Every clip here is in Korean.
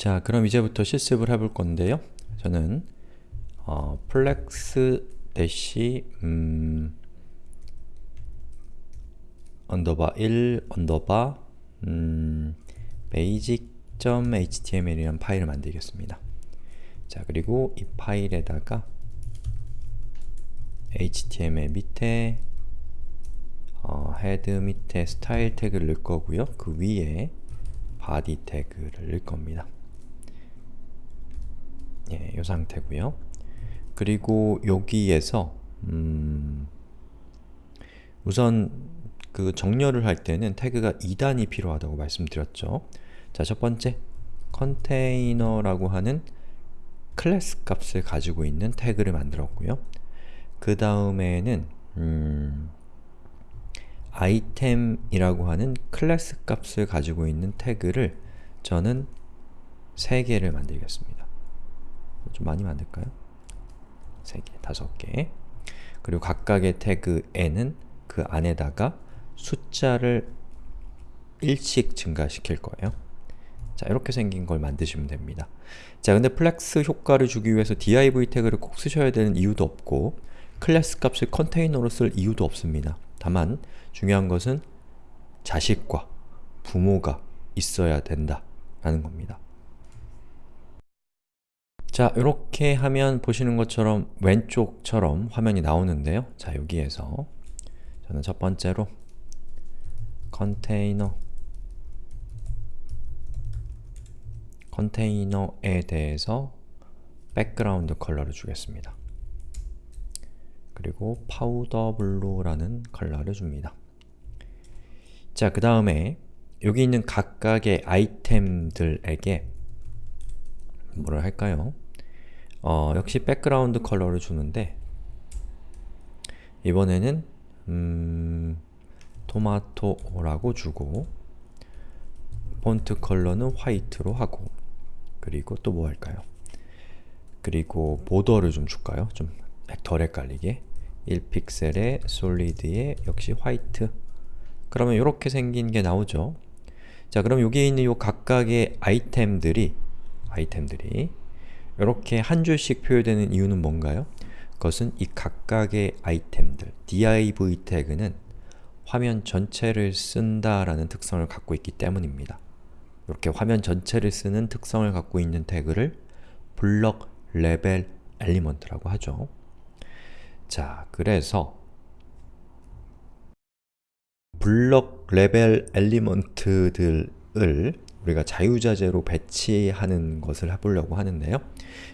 자, 그럼 이제부터 실습을 해볼 건데요. 저는 어, flex dash 음, underbar 1 underbar 음, basic.html이라는 파일을 만들겠습니다. 자, 그리고 이 파일에다가 html 밑에 어, head 밑에 스타일 태그를 넣을 거고요. 그 위에 body 태그를 넣을 겁니다. 예, 이 상태고요. 그리고 여기에서 음, 우선 그 정렬을 할 때는 태그가 2단이 필요하다고 말씀드렸죠. 자, 첫 번째 container라고 하는 클래스 값을 가지고 있는 태그를 만들었고요. 그 다음에는 음, item이라고 하는 클래스 값을 가지고 있는 태그를 저는 3개를 만들겠습니다. 좀 많이 만들까요? 3개, 5개 그리고 각각의 태그에는 그 안에다가 숫자를 1씩 증가시킬 거예요. 자, 이렇게 생긴 걸 만드시면 됩니다. 자, 근데 flex 효과를 주기 위해서 div 태그를 꼭 쓰셔야 되는 이유도 없고 클래스 값을 컨테이너로 쓸 이유도 없습니다. 다만 중요한 것은 자식과 부모가 있어야 된다 라는 겁니다. 자, 이렇게 하면 보시는 것처럼 왼쪽처럼 화면이 나오는데요. 자, 여기에서 저는 첫 번째로 컨테이너 컨테이너에 대해서 백그라운드 컬러를 주겠습니다. 그리고 powder blue라는 컬러를 줍니다. 자, 그 다음에 여기 있는 각각의 아이템들에게 뭐를 할까요? 어, 역시 백그라운드 컬러를 주는데 이번에는 음, 토마토라고 주고 폰트 컬러는 화이트로 하고 그리고 또 뭐 할까요? 그리고 보더를 좀 줄까요? 좀 덜 헷갈리게 1픽셀에 솔리드에 역시 화이트 그러면 이렇게 생긴 게 나오죠. 자 그럼 여기에 있는 요 각각의 아이템들이 아이템들이 이렇게 한 줄씩 표현되는 이유는 뭔가요? 그것은 이 각각의 아이템들, div 태그는 화면 전체를 쓴다라는 특성을 갖고 있기 때문입니다. 이렇게 화면 전체를 쓰는 특성을 갖고 있는 태그를 block level element라고 하죠. 자, 그래서 block level element들을 우리가 자유자재로 배치하는 것을 해보려고 하는데요.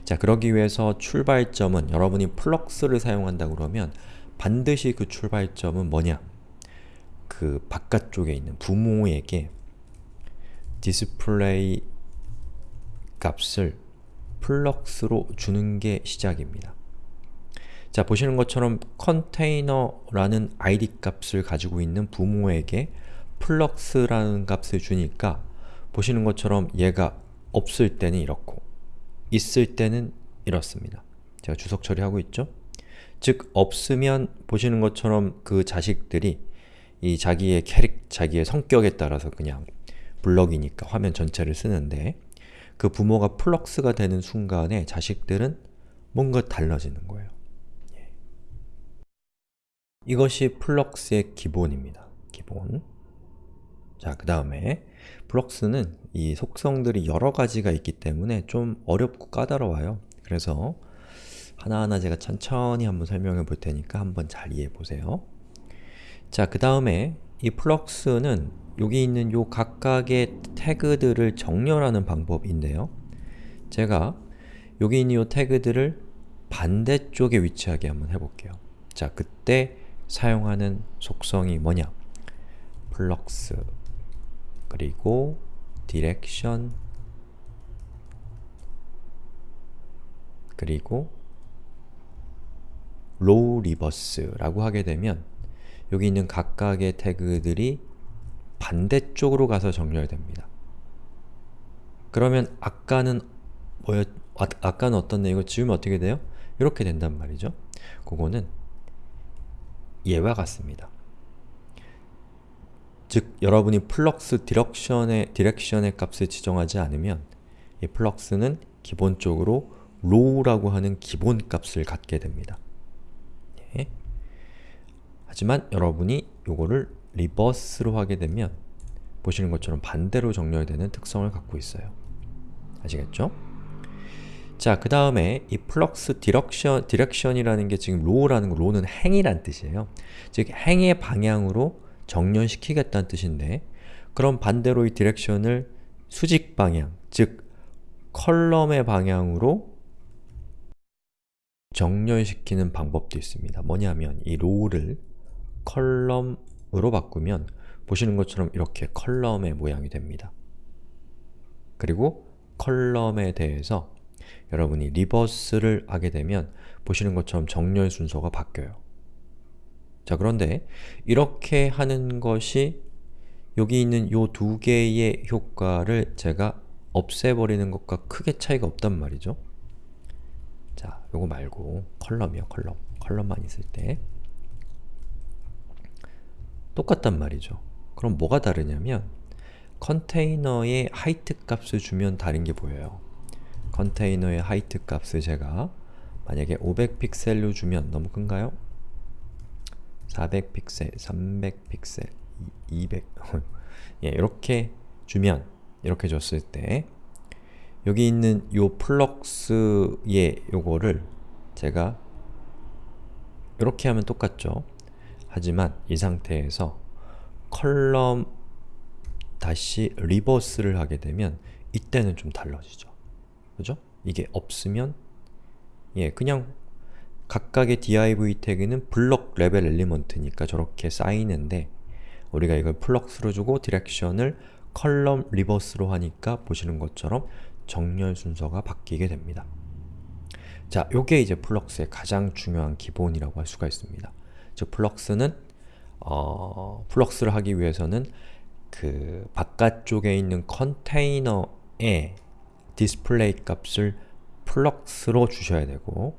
자, 그러기 위해서 출발점은 여러분이 flex를 사용한다 그러면 반드시 그 출발점은 뭐냐? 그 바깥쪽에 있는 부모에게 디스플레이 값을 flex로 주는 게 시작입니다. 자, 보시는 것처럼 컨테이너라는 id 값을 가지고 있는 부모에게 flex라는 값을 주니까 보시는 것처럼 얘가 없을 때는 이렇고 있을 때는 이렇습니다. 제가 주석 처리하고 있죠? 즉, 없으면 보시는 것처럼 그 자식들이 이 자기의 캐릭, 자기의 성격에 따라서 그냥 블럭이니까 화면 전체를 쓰는데 그 부모가 flex가 되는 순간에 자식들은 뭔가 달라지는 거예요. 예. 이것이 flex의 기본입니다. 기본. 자, 그 다음에 flex는 이 속성들이 여러 가지가 있기 때문에 좀 어렵고 까다로워요. 그래서 하나하나 제가 천천히 한번 설명해 볼 테니까 한번 잘 이해해 보세요. 자, 그 다음에 이 flex는 여기 있는 요 각각의 태그들을 정렬하는 방법인데요. 제가 여기 있는 요 태그들을 반대쪽에 위치하게 한번 해볼게요. 자, 그때 사용하는 속성이 뭐냐? flex 그리고 direction 그리고 row reverse라고 하게 되면 여기 있는 각각의 태그들이 반대쪽으로 가서 정렬됩니다. 그러면 아까는 뭐였, 아, 아까는 어떤 내용을 지우면 어떻게 돼요? 이렇게 된단 말이죠. 그거는 얘와 같습니다. 즉, 여러분이 flex direction의, direction의 값을 지정하지 않으면 이 flex는 기본적으로 row라고 하는 기본 값을 갖게 됩니다. 예. 하지만 여러분이 요거를 reverse로 하게 되면 보시는 것처럼 반대로 정렬되는 특성을 갖고 있어요. 아시겠죠? 자, 그 다음에 이 flex direction, direction이라는 게 지금 row라는 거, row는 행이란 뜻이에요. 즉, 행의 방향으로 정렬시키겠다는 뜻인데 그럼 반대로 이 direction을 수직 방향, 즉 column의 방향으로 정렬시키는 방법도 있습니다. 뭐냐면 이 row를 column으로 바꾸면 보시는 것처럼 이렇게 column의 모양이 됩니다. 그리고 column에 대해서 여러분이 reverse를 하게 되면 보시는 것처럼 정렬 순서가 바뀌어요. 자 그런데 이렇게 하는 것이 여기 있는 이 두 개의 효과를 제가 없애버리는 것과 크게 차이가 없단 말이죠. 자, 요거 말고 column이요, column. column만 있을 때 똑같단 말이죠. 그럼 뭐가 다르냐면 컨테이너의 height 값을 주면 다른 게 보여요. 컨테이너의 height 값을 제가 만약에 500픽셀로 주면 너무 큰가요? 400픽셀, 300픽셀, 200 예, 이렇게 주면 이렇게 줬을 때 여기 있는 요 flex의 요거를 제가 이렇게 하면 똑같죠? 하지만 이 상태에서 column 다시 reverse를 하게 되면 이때는 좀 달라지죠. 그죠? 이게 없으면 예, 그냥 각각의 div 태그는 block level element니까 저렇게 쌓이는데 우리가 이걸 flex로 주고 direction을 column reverse로 하니까 보시는 것처럼 정렬 순서가 바뀌게 됩니다. 자, 요게 이제 flex의 가장 중요한 기본이라고 할 수가 있습니다. 즉, flex는 어, flex를 하기 위해서는 그 바깥쪽에 있는 컨테이너에 디스플레이 값을 flex로 주셔야 되고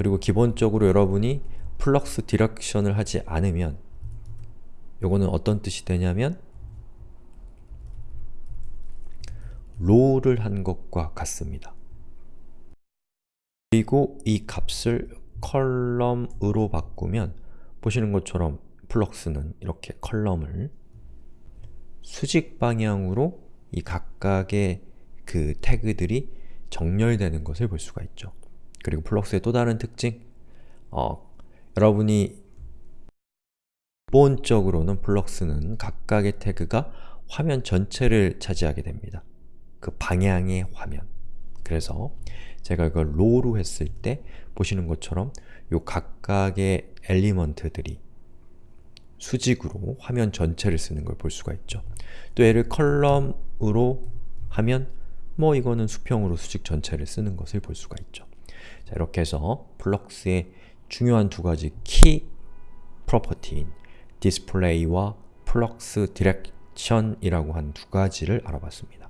그리고 기본적으로 여러분이 flex direction을 하지 않으면 요거는 어떤 뜻이 되냐면 row를 한 것과 같습니다. 그리고 이 값을 column으로 바꾸면 보시는 것처럼 flex는 이렇게 column을 수직 방향으로 이 각각의 그 태그들이 정렬되는 것을 볼 수가 있죠. 그리고 flex의 또 다른 특징 어, 여러분이 기본적으로는 flex는 각각의 태그가 화면 전체를 차지하게 됩니다. 그 방향의 화면 그래서 제가 이걸 row로 했을 때 보시는 것처럼 요 각각의 element들이 수직으로 화면 전체를 쓰는 걸 볼 수가 있죠. 또 얘를 column으로 하면 뭐 이거는 수평으로 수직 전체를 쓰는 것을 볼 수가 있죠. 자, 이렇게 해서 flex의 중요한 두 가지 key property인 디스플레이와 flex direction이라고 한 두 가지를 알아봤습니다.